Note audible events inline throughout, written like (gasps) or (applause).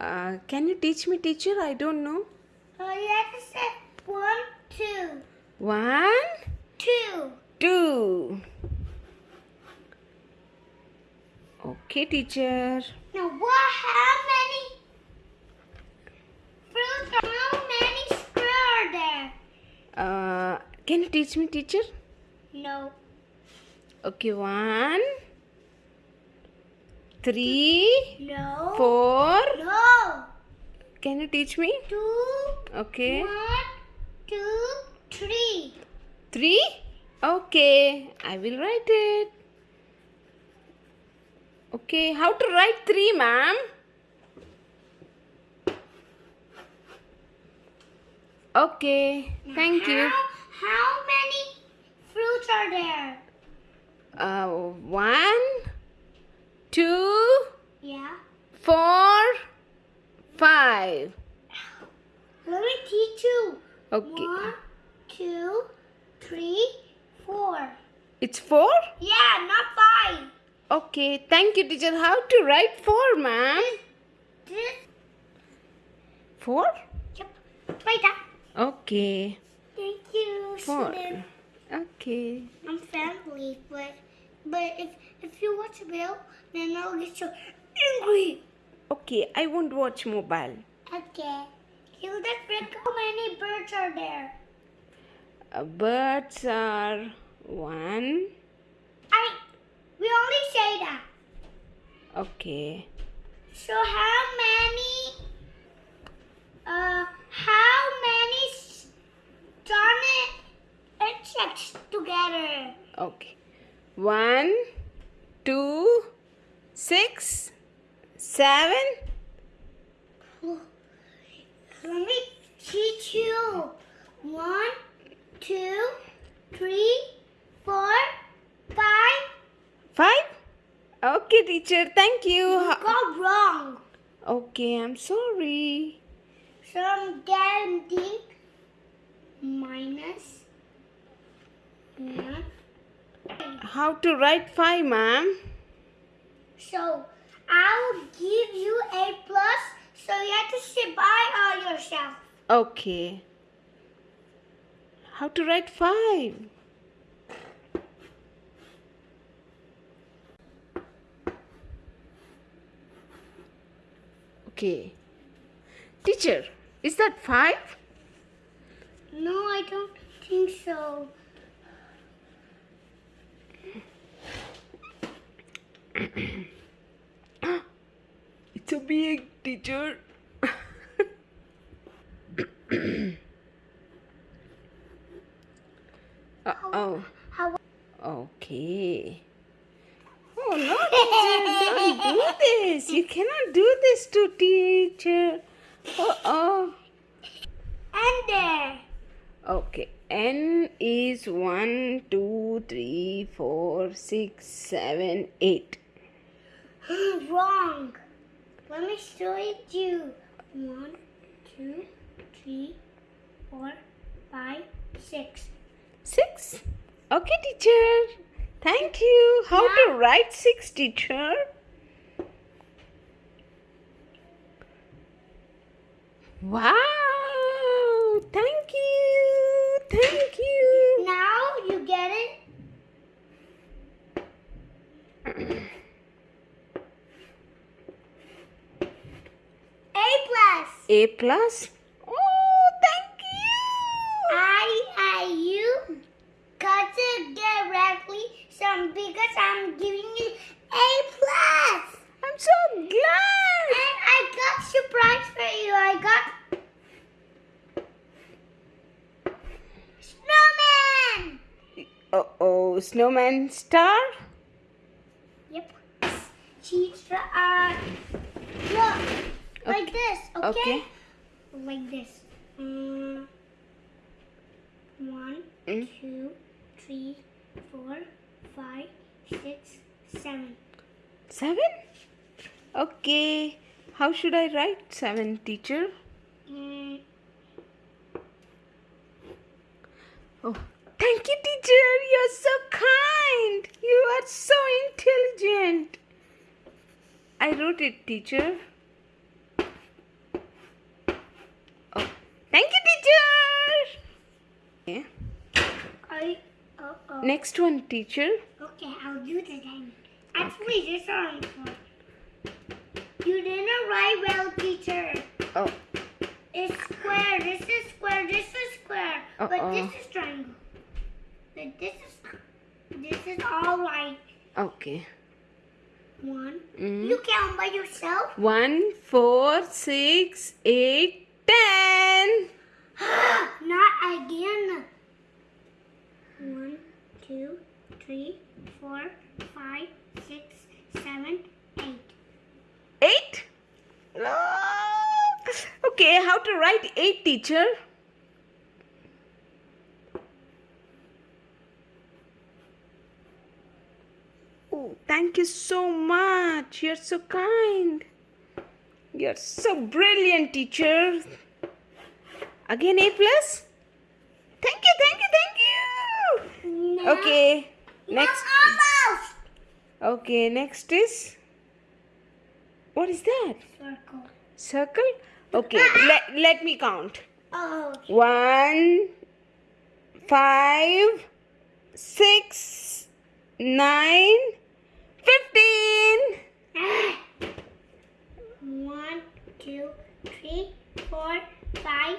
Uh, can you teach me, teacher? I don't know. Oh, you have to say one, two, One, two. two. Okay, teacher. Now, what? How many fruits or how many square are there? Uh, can you teach me, teacher? No. Okay, one, three, No. four. No. Can you teach me? Two. Okay. One, two, three. Three? Okay, I will write it. Okay, how to write three, ma'am? Okay, thank you. How, how many fruits are there? Uh, one, two. Four, five. Let me teach you. Okay, One, two, three, four. it's four? Yeah, not five. Okay, thank you, teacher. How to write four, ma'am? This. Four? Yep. Right there. Okay, Thank you, four. student. Okay. I'm family, but but if if you watch a video, then I'll get so angry. Okay, I won't watch mobile. Okay. You just pick how many birds are there? Uh, birds are one. I we only say that. Okay. So how many uh how many started insects together? Okay. One, two, six, seven. Let me teach you. One, two, three, four, five. Five? Okay, teacher. Thank you. You got wrong. Okay, I'm sorry. So I'm getting minus one. How to write five, ma'am? So I'll give you a plus. So you have to sit by all yourself. Okay. How to write five? Okay. Teacher, is that five? No, I don't think so. (clears throat) It's a teacher. uh oh. Okay. Oh no, teacher, don't do this. You cannot do this to teacher. Oh oh. And there. Okay. N is one, two, three, four, six, seven, eight. (gasps) Wrong. Let me show it you. One, two, three, four, five, six. Six. Okay, teacher. Thank you. How to write six, teacher? Wow. Thank you. Thank you. Now you get it. A plus. A plus. Oh, thank you. I, I, you got it directly. So because I'm giving you A plus. I'm so glad. And I got surprise for you. I got snowman. Uh oh, snowman star. Yep. Cheese uh look like this, okay? Okay. Like this. Mm, one, Mm. two, three, four, five, six, seven. Seven? Okay. How should I write seven, teacher? Mm, Oh, thank you, teacher. You're so kind. You are so intelligent. I wrote it, teacher. Next one, teacher. Okay, I'll do the then. Actually, this one. You didn't write well, teacher. Oh, It's square. This is square. This is square. But Uh-oh. this is triangle. But this is. This is all right. okay. One. Mm. You count by yourself. One, four, six, eight, ten. (gasps) Not again. One, two, three, four, five, six, seven, eight. Eight? Ah. Okay, how to write eight, teacher? Oh, thank you so much. You're so kind. You're so brilliant, teacher. Again, A plus? Thank you, thank you, thank you. No. Okay, No, next. almost. Okay, next is. What is that? Circle. Circle? Okay, ah! let, let me count. Oh. One, five, six, nine, fifteen. Ah! One, two, three, four, five,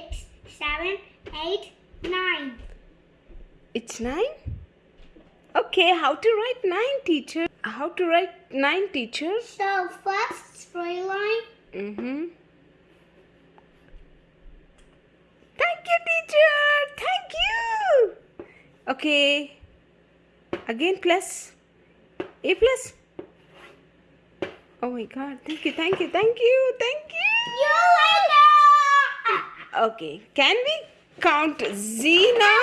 six, seven, eight, nine. It's nine? Okay, how to write nine, teacher? How to write nine, teacher? So first straight line. Mm-hmm. Thank you, teacher. Thank you. Okay. Again, plus. A plus. Oh my God. Thank you, thank you, thank you, thank you. You. Okay. Can we count Z now?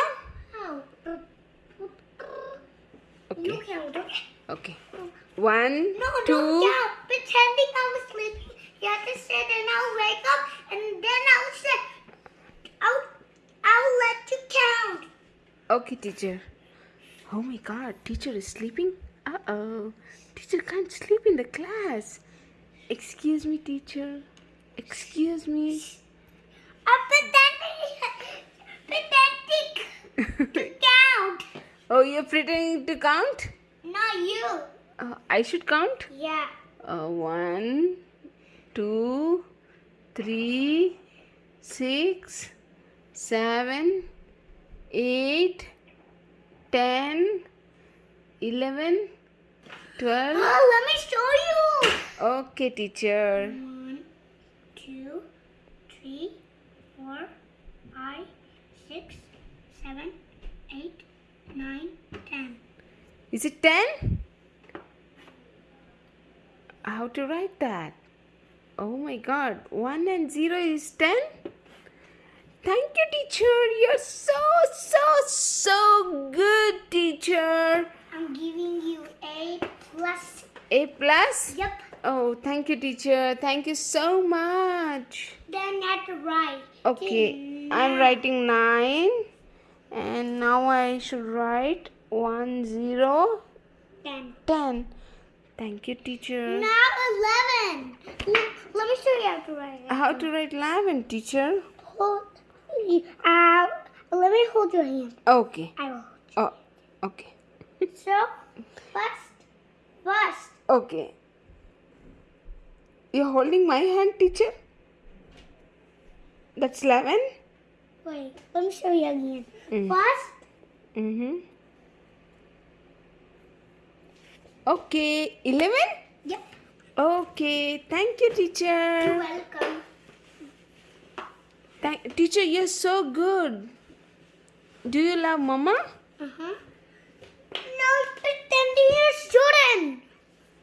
Okay. Okay. One, No, two. don't count. Pretending I was sleeping. You have to say and I'll wake up and then I'll say, I'll, I'll let you count. Okay, teacher. Oh my god, teacher is sleeping? Uh oh. Teacher can't sleep in the class. Excuse me, teacher. Excuse me. I'm pretending, pretending to count. Oh, you're pretending to count? Not you. Uh, I should count? Yeah. Uh, one, two, three, six, seven, eight, ten, eleven, twelve. Oh, let me show you. Okay, teacher. One, two, three, four, five, six, seven, nine, ten. Is it 10? How to write that? Oh my god, 1 and 0 is 10? Thank you, teacher. You're so, so, so good, teacher. I'm giving you A plus. A plus? Yep. Oh, thank you, teacher. Thank you so much. Then at the right. Okay, I'm writing 9. And now I should write 1, 0, Ten. 10. Thank you, teacher. Now eleven. Let me show you how to write. How to write 11, teacher? Hold. Uh, let me hold your hand. Okay. I will. Oh, okay. (laughs) So, first, first. Okay. You're holding my hand, teacher? That's 11? Wait, let me show you again. Mm. First, Mm-hmm. Okay. 11? yep. Okay. Thank you, teacher. You're welcome. Thank- teacher, you're so good. Do you love mama? Uh huh. Now pretending you're a student.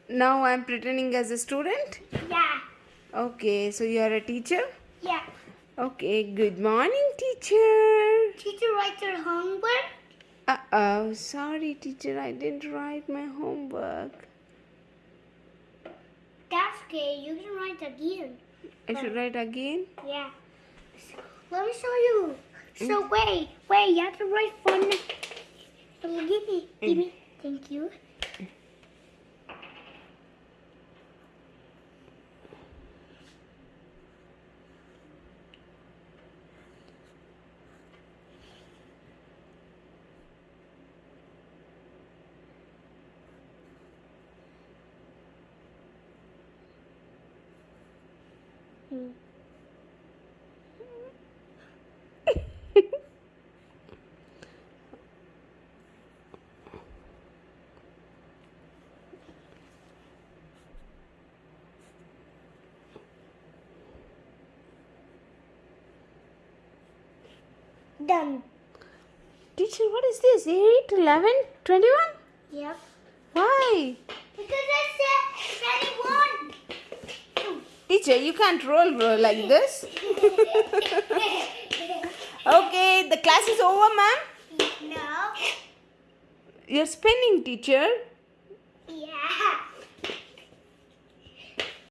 Now I'm pretending as a student. Yeah. Okay, so you are a teacher? Yeah. Okay, good morning, teacher. Teacher write your homework. Uh oh, sorry, teacher, I didn't write my homework. That's okay. You can write again. I should write again? Yeah. Let me show you. So wait, wait. You have to write fun. Give me, give me. Thank you. (laughs) Done. Teacher, what is this? 8, 11, 21? Yep. Why? Because I said 21. Teacher, you can't roll bro like this. Okay, the class is over, ma'am. no. You're spinning, teacher. Yeah.